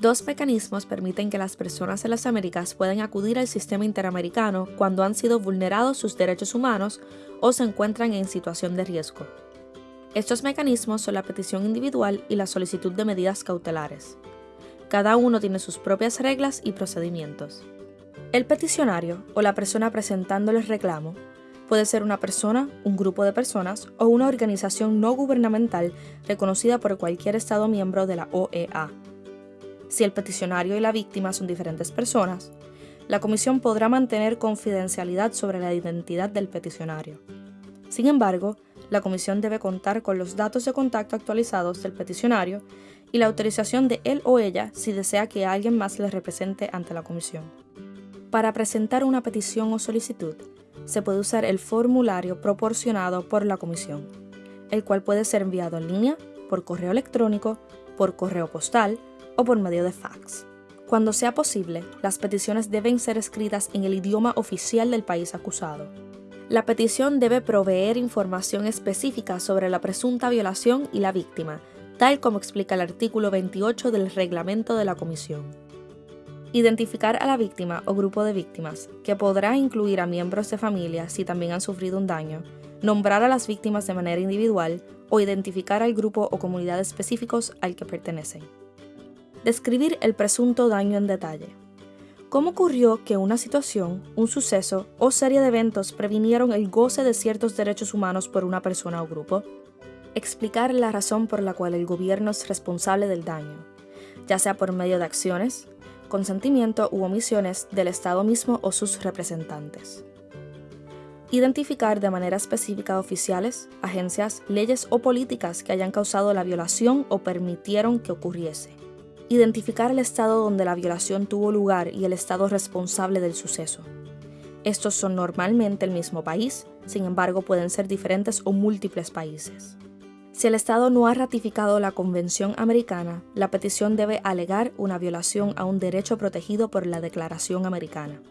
Dos mecanismos permiten que las personas en las Américas puedan acudir al sistema interamericano cuando han sido vulnerados sus derechos humanos o se encuentran en situación de riesgo. Estos mecanismos son la petición individual y la solicitud de medidas cautelares. Cada uno tiene sus propias reglas y procedimientos. El peticionario o la persona presentando el reclamo puede ser una persona, un grupo de personas o una organización no gubernamental reconocida por cualquier Estado miembro de la OEA. Si el peticionario y la víctima son diferentes personas, la comisión podrá mantener confidencialidad sobre la identidad del peticionario. Sin embargo, la comisión debe contar con los datos de contacto actualizados del peticionario y la autorización de él o ella si desea que alguien más le represente ante la comisión. Para presentar una petición o solicitud, se puede usar el formulario proporcionado por la comisión, el cual puede ser enviado en línea, por correo electrónico, por correo postal o por medio de fax. Cuando sea posible, las peticiones deben ser escritas en el idioma oficial del país acusado. La petición debe proveer información específica sobre la presunta violación y la víctima, tal como explica el artículo 28 del reglamento de la Comisión. Identificar a la víctima o grupo de víctimas, que podrá incluir a miembros de familia si también han sufrido un daño, nombrar a las víctimas de manera individual o identificar al grupo o comunidad específicos al que pertenecen. Describir el presunto daño en detalle. ¿Cómo ocurrió que una situación, un suceso o serie de eventos previnieron el goce de ciertos derechos humanos por una persona o grupo? Explicar la razón por la cual el gobierno es responsable del daño, ya sea por medio de acciones, consentimiento u omisiones del Estado mismo o sus representantes. Identificar de manera específica oficiales, agencias, leyes o políticas que hayan causado la violación o permitieron que ocurriese. Identificar el estado donde la violación tuvo lugar y el estado responsable del suceso. Estos son normalmente el mismo país, sin embargo pueden ser diferentes o múltiples países. Si el Estado no ha ratificado la Convención Americana, la petición debe alegar una violación a un derecho protegido por la Declaración Americana.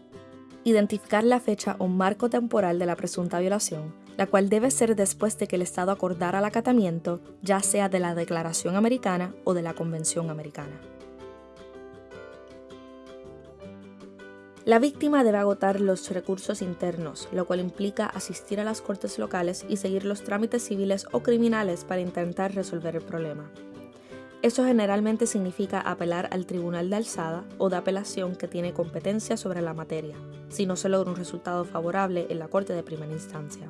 Identificar la fecha o marco temporal de la presunta violación, la cual debe ser después de que el Estado acordara el acatamiento, ya sea de la Declaración Americana o de la Convención Americana. La víctima debe agotar los recursos internos, lo cual implica asistir a las cortes locales y seguir los trámites civiles o criminales para intentar resolver el problema. Eso generalmente significa apelar al tribunal de alzada o de apelación que tiene competencia sobre la materia, si no se logra un resultado favorable en la corte de primera instancia.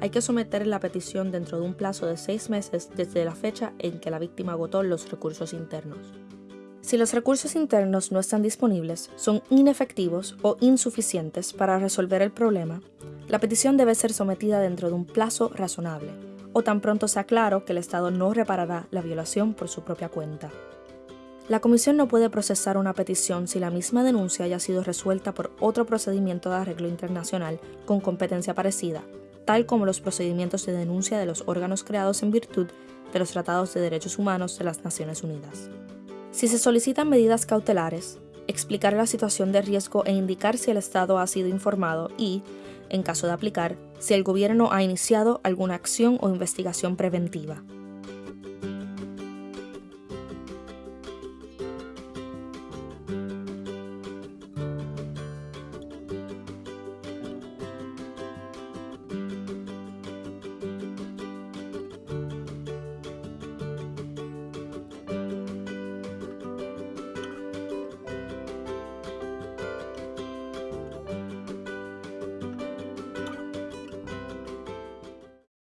Hay que someter la petición dentro de un plazo de seis meses desde la fecha en que la víctima agotó los recursos internos. Si los recursos internos no están disponibles, son inefectivos o insuficientes para resolver el problema, la petición debe ser sometida dentro de un plazo razonable, o tan pronto sea claro que el Estado no reparará la violación por su propia cuenta. La Comisión no puede procesar una petición si la misma denuncia haya sido resuelta por otro procedimiento de arreglo internacional con competencia parecida, tal como los procedimientos de denuncia de los órganos creados en virtud de los tratados de derechos humanos de las Naciones Unidas. Si se solicitan medidas cautelares, explicar la situación de riesgo e indicar si el Estado ha sido informado y, en caso de aplicar, si el gobierno ha iniciado alguna acción o investigación preventiva.